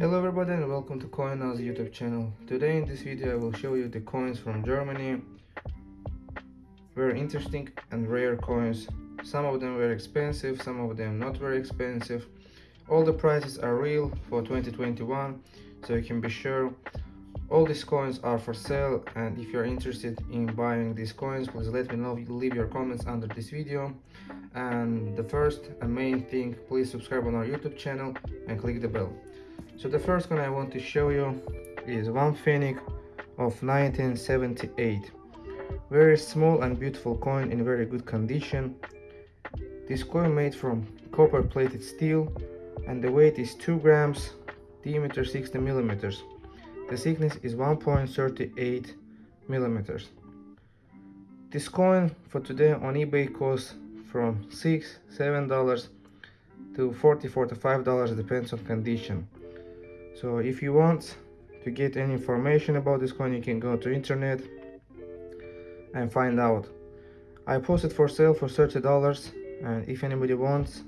Hello everybody and welcome to CoinNaz YouTube channel. Today in this video I will show you the coins from Germany. Very interesting and rare coins. Some of them very expensive, some of them not very expensive. All the prices are real for 2021 so you can be sure all these coins are for sale and if you're interested in buying these coins please let me know leave your comments under this video and the first and main thing please subscribe on our youtube channel and click the bell so the first one I want to show you is one Pfennig of 1978. Very small and beautiful coin in very good condition. This coin made from copper plated steel and the weight is 2 grams, diameter 60 millimeters. The thickness is 1.38 millimeters. This coin for today on eBay costs from 6 7 dollars to 40 45 dollars depends on condition so if you want to get any information about this coin you can go to internet and find out. I posted for sale for 30 dollars and if anybody wants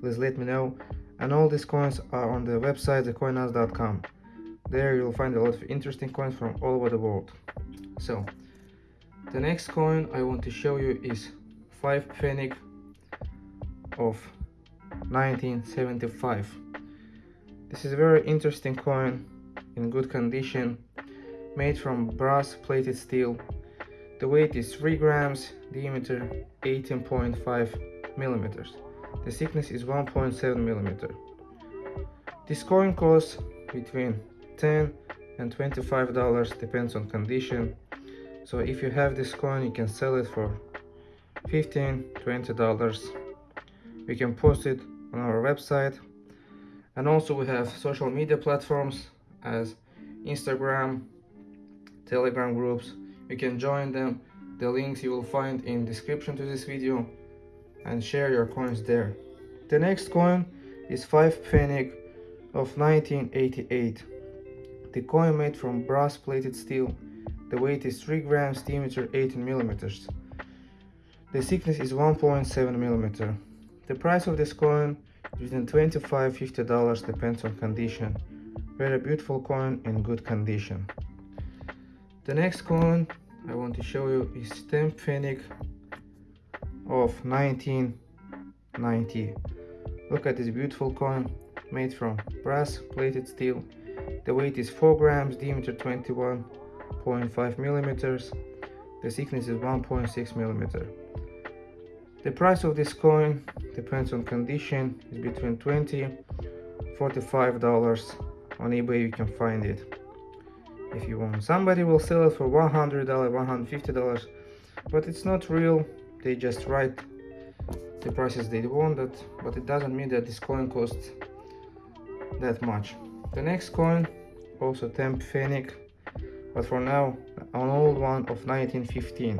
please let me know. And all these coins are on the website thecoinaz.com there you'll find a lot of interesting coins from all over the world. So the next coin i want to show you is 5 pfennig of 1975 this is a very interesting coin in good condition, made from brass plated steel. The weight is 3 grams, diameter 18.5 millimeters. The thickness is 1.7 millimeter. This coin costs between 10 and 25 dollars depends on condition so if you have this coin you can sell it for 15 20 dollars we can post it on our website and also we have social media platforms as instagram telegram groups. You can join them. The links you will find in description to this video and share your coins there. The next coin is 5 pfennig of 1988 the coin made from brass plated steel. The weight is 3 grams diameter 18 millimeters. The thickness is 1.7 millimeter. The price of this coin between 25 50 dollars depends on condition. Very beautiful coin in good condition. The next coin i want to show you is 10 pfennig of 1990 look at this beautiful coin made from brass plated steel. The weight is 4 grams diameter 21.5 millimeters. The thickness is 1.6 millimeter. The price of this coin depends on condition. It's between 20 45 dollars on ebay. You can find it. If you want somebody will sell it for 100 dollars 150 dollars but it's not real. They just write the prices they wanted but it doesn't mean that this coin costs that much. The next coin also 10 pfennig but for now an old one of 1915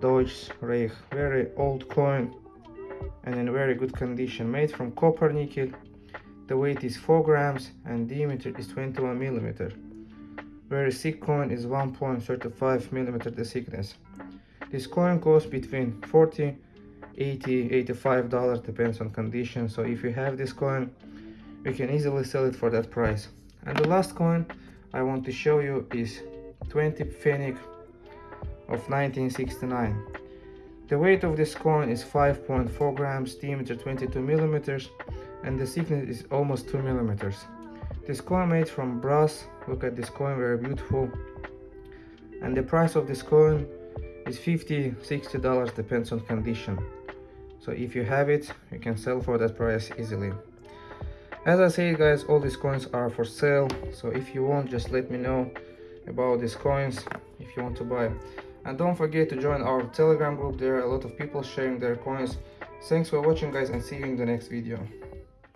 Deutsches Reich, very old coin and in very good condition, made from copper nickel. The weight is 4 grams and diameter is 21 millimeter. Very thick coin is 1.35 millimeter the thickness. This coin costs between 40 80 85 dollars depends on condition so if you have this coin you can easily sell it for that price and the last coin i want to show you is 20 pfennig of 1969. The weight of this coin is 5.4 grams, diameter 22 millimeters, and the thickness is almost 2 millimeters. This coin made from brass, look at this coin, very beautiful. And the price of this coin is 50 60 dollars depends on condition so if you have it you can sell for that price easily as i said guys all these coins are for sale so if you want just let me know about these coins if you want to buy and don't forget to join our telegram group. There are a lot of people sharing their coins. Thanks for watching guys and see you in the next video